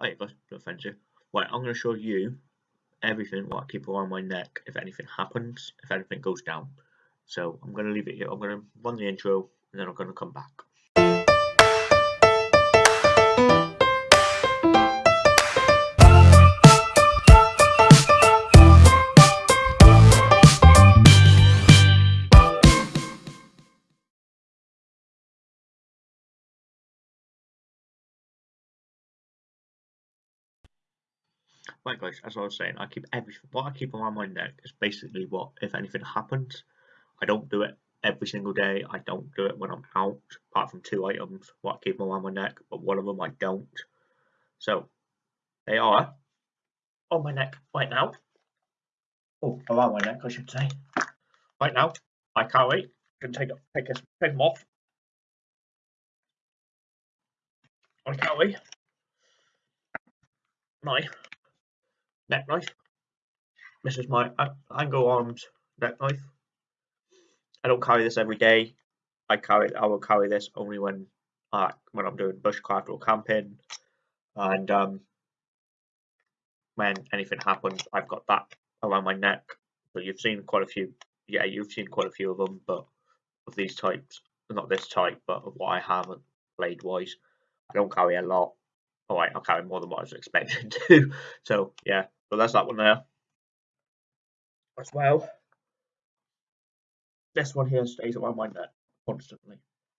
Hi guys, no offense you. Right, I'm going to show you everything what I keep around my neck if anything happens, if anything goes down. So I'm going to leave it here. I'm going to run the intro and then I'm going to come back. Right guys, as I was saying, I keep everything, what I keep around my neck is basically what, if anything happens, I don't do it every single day, I don't do it when I'm out, apart from two items, what I keep around my neck, but one of them I don't. So, they are on my neck right now. Oh, around my neck I should say. Right now, I carry, can take, take, take them off. I can't wait. my neck knife. This is my Anglo Arms neck knife. I don't carry this every day. I carry I will carry this only when uh, when I'm doing bushcraft or camping, and um, when anything happens, I've got that around my neck. So you've seen quite a few. Yeah, you've seen quite a few of them, but of these types, not this type, but of what I have blade wise, I don't carry a lot. Alright, I'll carry more than what I was expecting to. So yeah, so that's that one there. As well, this one here stays around my neck constantly.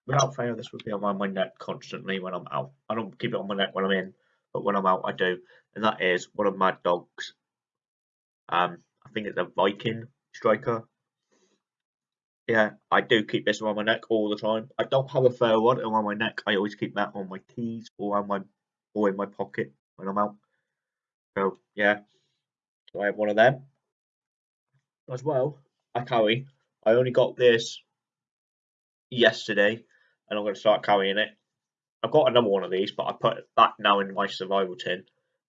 Without fail, this would be on my neck constantly when I'm out. I don't keep it on my neck when I'm in, but when I'm out, I do. And that is one of my dogs. Um, I think it's a Viking striker. Yeah, I do keep this around my neck all the time. I don't have a fur one around my neck. I always keep that on my keys or on my or in my pocket when I'm out. So yeah, so I have one of them as well. I carry. I only got this yesterday, and I'm going to start carrying it. I've got another one of these, but I put that now in my survival tin,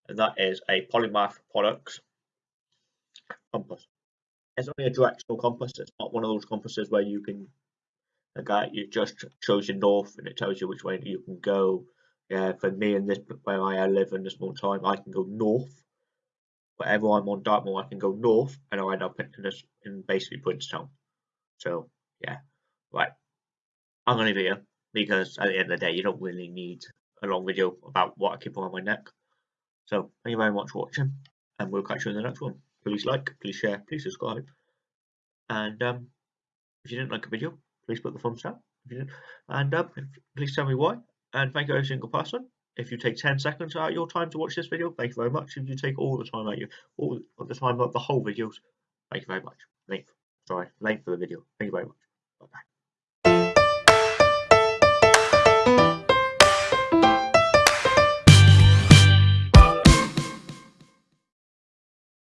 and that is a Polymath Products compass. It's only a directional compass. It's not one of those compasses where you can, okay, you just shows you north and it tells you which way you can go yeah, for me and this where I live in this small time, I can go north. Wherever I'm on Dartmoor, I can go north, and I end up in this in basically Princetown. So yeah, right. I'm gonna leave it here because at the end of the day, you don't really need a long video about what I keep on my neck. So thank you very much for watching, and we'll catch you in the next one. Please like, please share, please subscribe, and um, if you didn't like a video, please put the thumbs up. And um, please tell me why and thank you every single person. If you take 10 seconds out of your time to watch this video, thank you very much. If you take all the time out you all the time of the whole videos, thank you very much. Length, sorry, length of the video. Thank you very much. Bye bye.